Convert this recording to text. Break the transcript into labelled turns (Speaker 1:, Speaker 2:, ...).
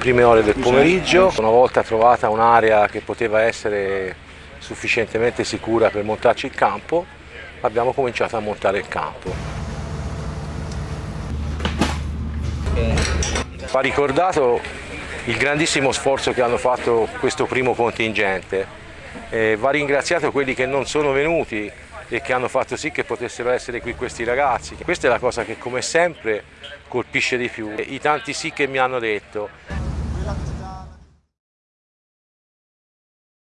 Speaker 1: prime ore del pomeriggio, una volta trovata un'area che poteva essere sufficientemente sicura per montarci il campo, abbiamo cominciato a montare il campo. Va ricordato il grandissimo sforzo che hanno fatto questo primo contingente, eh, va ringraziato quelli che non sono venuti e che hanno fatto sì che potessero essere qui questi ragazzi. Questa è la cosa che come sempre colpisce di più. I tanti sì che mi hanno detto 연락 좀.